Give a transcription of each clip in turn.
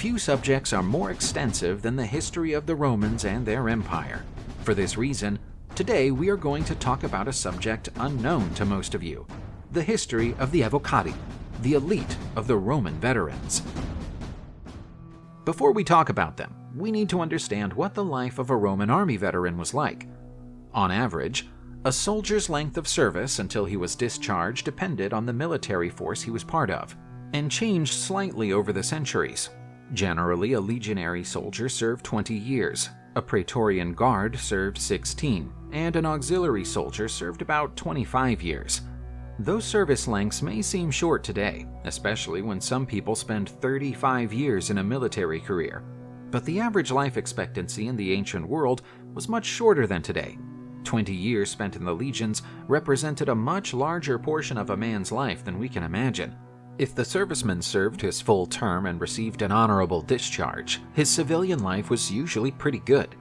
few subjects are more extensive than the history of the Romans and their empire. For this reason, today we are going to talk about a subject unknown to most of you, the history of the Evocati, the elite of the Roman veterans. Before we talk about them, we need to understand what the life of a Roman army veteran was like. On average, a soldier's length of service until he was discharged depended on the military force he was part of, and changed slightly over the centuries. Generally, a legionary soldier served 20 years, a Praetorian Guard served 16, and an auxiliary soldier served about 25 years. Those service lengths may seem short today, especially when some people spend 35 years in a military career, but the average life expectancy in the ancient world was much shorter than today. 20 years spent in the legions represented a much larger portion of a man's life than we can imagine. If the serviceman served his full term and received an honorable discharge, his civilian life was usually pretty good.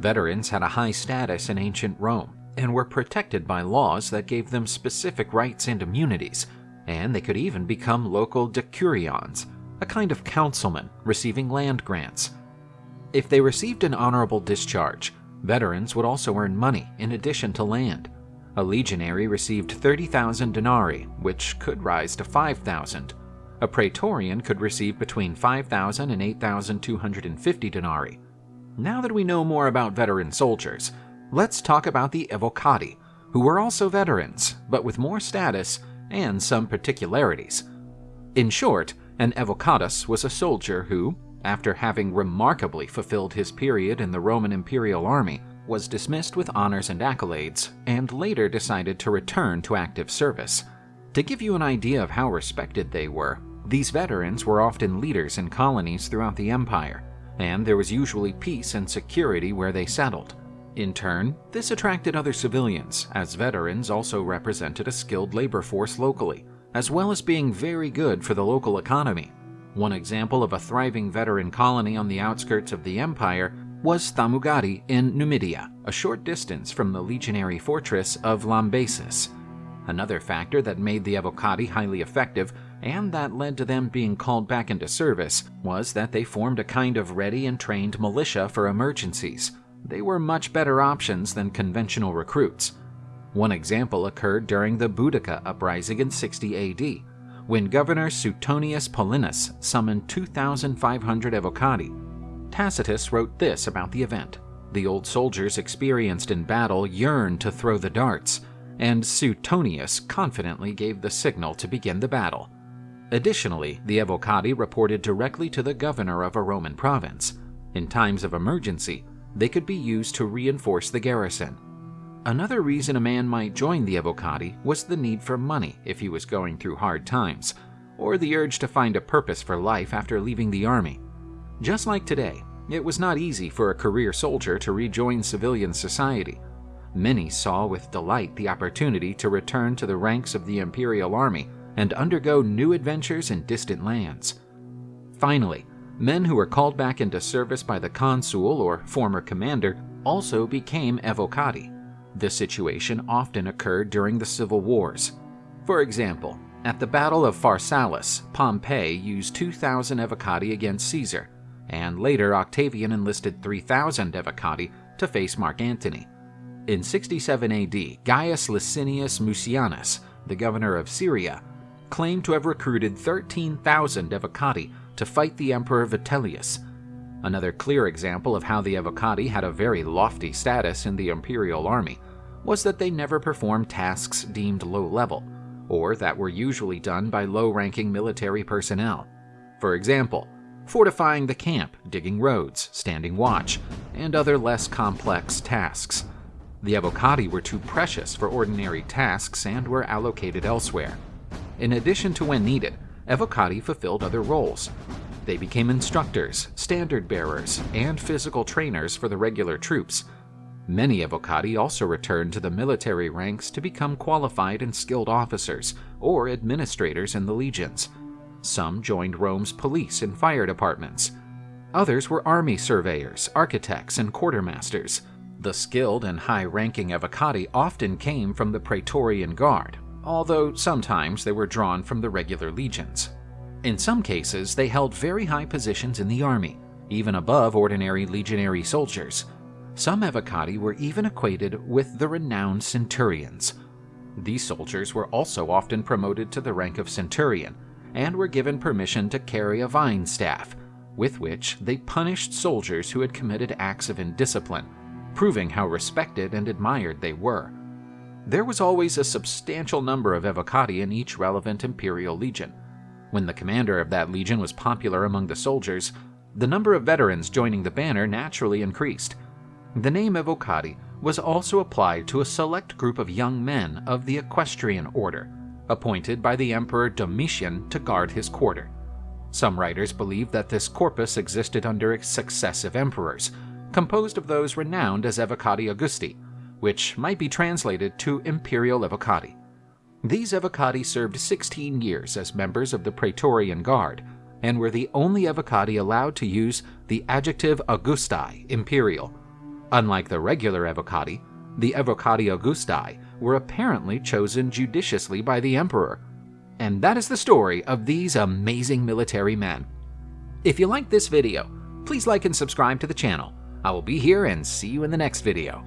Veterans had a high status in ancient Rome, and were protected by laws that gave them specific rights and immunities, and they could even become local decurions, a kind of councilman receiving land grants. If they received an honorable discharge, veterans would also earn money in addition to land. A legionary received 30,000 denarii, which could rise to 5,000. A praetorian could receive between 5,000 and 8,250 denarii. Now that we know more about veteran soldiers, let's talk about the Evocati, who were also veterans, but with more status and some particularities. In short, an Evocatus was a soldier who, after having remarkably fulfilled his period in the Roman imperial army, was dismissed with honors and accolades, and later decided to return to active service. To give you an idea of how respected they were, these veterans were often leaders in colonies throughout the empire, and there was usually peace and security where they settled. In turn, this attracted other civilians, as veterans also represented a skilled labor force locally, as well as being very good for the local economy. One example of a thriving veteran colony on the outskirts of the empire was Thamugadi in Numidia, a short distance from the legionary fortress of Lambaesis. Another factor that made the Evocati highly effective and that led to them being called back into service was that they formed a kind of ready and trained militia for emergencies they were much better options than conventional recruits. One example occurred during the Boudica uprising in 60 AD, when Governor Suetonius Paulinus summoned 2,500 evocati. Tacitus wrote this about the event. The old soldiers experienced in battle yearned to throw the darts, and Suetonius confidently gave the signal to begin the battle. Additionally, the evocati reported directly to the governor of a Roman province. In times of emergency, they could be used to reinforce the garrison. Another reason a man might join the Evocati was the need for money if he was going through hard times, or the urge to find a purpose for life after leaving the army. Just like today, it was not easy for a career soldier to rejoin civilian society. Many saw with delight the opportunity to return to the ranks of the Imperial Army and undergo new adventures in distant lands. Finally, Men who were called back into service by the consul or former commander also became evocati. This situation often occurred during the civil wars. For example, at the Battle of Pharsalus, Pompey used 2,000 evocati against Caesar, and later Octavian enlisted 3,000 evocati to face Mark Antony. In 67 AD, Gaius Licinius Mucianus, the governor of Syria, claimed to have recruited 13,000 evocati to fight the Emperor Vitellius. Another clear example of how the Evocati had a very lofty status in the imperial army was that they never performed tasks deemed low level, or that were usually done by low-ranking military personnel. For example, fortifying the camp, digging roads, standing watch, and other less complex tasks. The Evocati were too precious for ordinary tasks and were allocated elsewhere. In addition to when needed, Evocati fulfilled other roles. They became instructors, standard bearers, and physical trainers for the regular troops. Many Evocati also returned to the military ranks to become qualified and skilled officers or administrators in the legions. Some joined Rome's police and fire departments. Others were army surveyors, architects, and quartermasters. The skilled and high-ranking Evocati often came from the Praetorian Guard, although sometimes they were drawn from the regular legions. In some cases, they held very high positions in the army, even above ordinary legionary soldiers. Some evocati were even equated with the renowned centurions. These soldiers were also often promoted to the rank of centurion and were given permission to carry a vine staff, with which they punished soldiers who had committed acts of indiscipline, proving how respected and admired they were. There was always a substantial number of evocati in each relevant imperial legion. When the commander of that legion was popular among the soldiers, the number of veterans joining the banner naturally increased. The name evocati was also applied to a select group of young men of the equestrian order, appointed by the Emperor Domitian to guard his quarter. Some writers believe that this corpus existed under successive emperors, composed of those renowned as Evocati Augusti, which might be translated to Imperial Evocati. These Evocati served 16 years as members of the Praetorian Guard and were the only Evocati allowed to use the adjective Augusti, imperial. Unlike the regular Evocati, the Evocati Augusti were apparently chosen judiciously by the emperor. And that is the story of these amazing military men. If you liked this video, please like and subscribe to the channel. I will be here and see you in the next video.